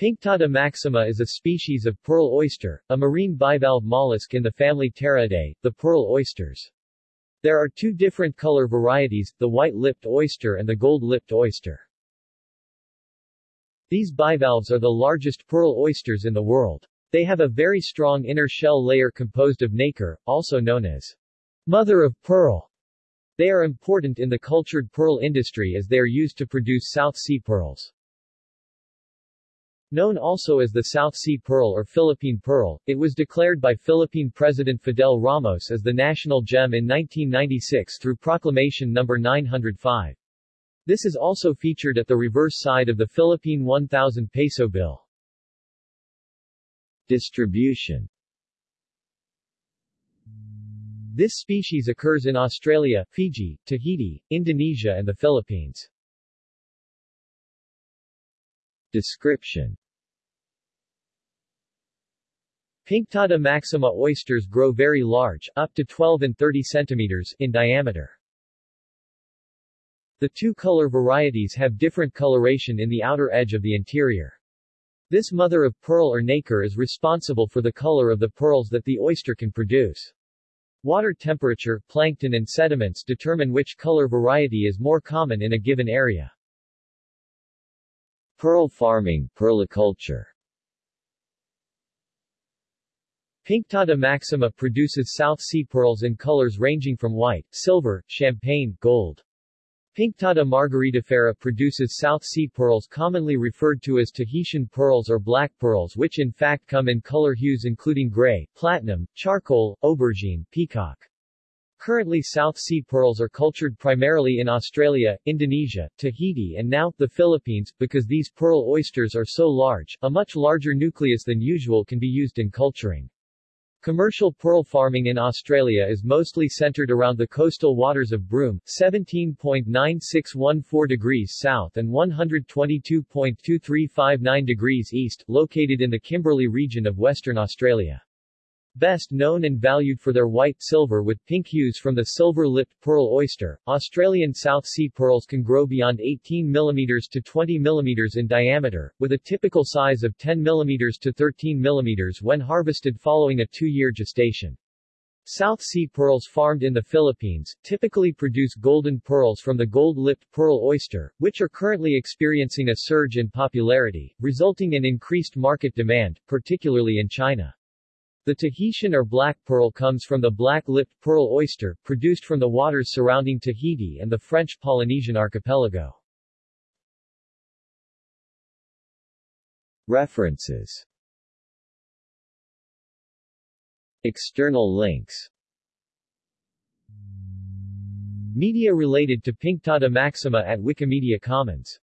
Pinctada maxima is a species of pearl oyster, a marine bivalve mollusk in the family Pteriidae, the pearl oysters. There are two different color varieties, the white-lipped oyster and the gold-lipped oyster. These bivalves are the largest pearl oysters in the world. They have a very strong inner shell layer composed of nacre, also known as mother of pearl. They are important in the cultured pearl industry as they are used to produce South Sea pearls. Known also as the South Sea Pearl or Philippine Pearl, it was declared by Philippine President Fidel Ramos as the national gem in 1996 through Proclamation No. 905. This is also featured at the reverse side of the Philippine 1,000 peso bill. Distribution This species occurs in Australia, Fiji, Tahiti, Indonesia and the Philippines. Description Pinctada maxima oysters grow very large, up to 12 and 30 centimeters in diameter. The two color varieties have different coloration in the outer edge of the interior. This mother of pearl or nacre is responsible for the color of the pearls that the oyster can produce. Water temperature, plankton and sediments determine which color variety is more common in a given area. Pearl farming, perliculture Pinctada maxima produces South Sea pearls in colors ranging from white, silver, champagne, gold. Pinctada margaritifera produces South Sea pearls commonly referred to as Tahitian pearls or black pearls which in fact come in color hues including gray, platinum, charcoal, aubergine, peacock. Currently South Sea pearls are cultured primarily in Australia, Indonesia, Tahiti and now, the Philippines, because these pearl oysters are so large, a much larger nucleus than usual can be used in culturing. Commercial pearl farming in Australia is mostly centered around the coastal waters of Broome, 17.9614 degrees south and 122.2359 degrees east, located in the Kimberley region of Western Australia. Best known and valued for their white silver with pink hues from the silver-lipped pearl oyster, Australian South Sea pearls can grow beyond 18 mm to 20 mm in diameter, with a typical size of 10 mm to 13 mm when harvested following a two-year gestation. South Sea pearls farmed in the Philippines, typically produce golden pearls from the gold-lipped pearl oyster, which are currently experiencing a surge in popularity, resulting in increased market demand, particularly in China. The Tahitian or black pearl comes from the black-lipped pearl oyster, produced from the waters surrounding Tahiti and the French Polynesian archipelago. References. External links. Media related to Pinctada maxima at Wikimedia Commons